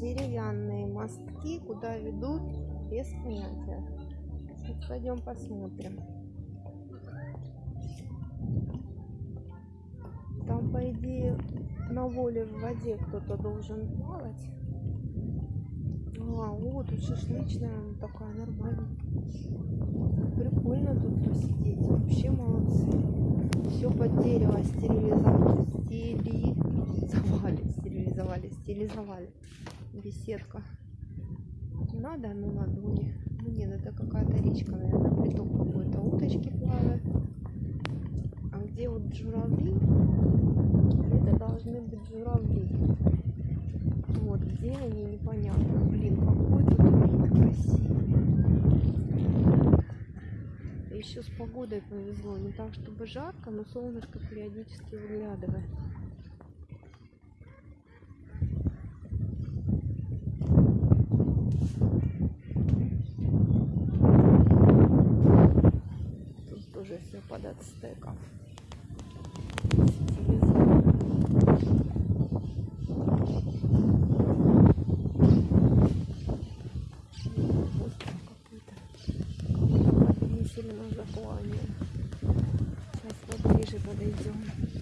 деревянные мостки, куда ведут без понятия. Вот пойдем посмотрим. Там, по идее, на воле в воде кто-то должен плавать. А, вот тут шашлычная ну, такая нормальная. Прикольно тут посидеть. Вообще молодцы. Все под дерево стерилизовали. Стерилизовали. Стерилизовали. Стилизовали. Беседка. Надо, ну ладони. Ну нет, это какая-то речка, наверное, приток какой-то. Уточки плавают. А где вот журавли? Это должны быть журавли. Вот, где они, непонятно. Блин, какой тут вид красивый. Еще с погодой повезло. Не так, чтобы жарко, но солнышко периодически выглядывает. тоже все под ацтеком. сильно заплане. Сейчас поближе подойдем.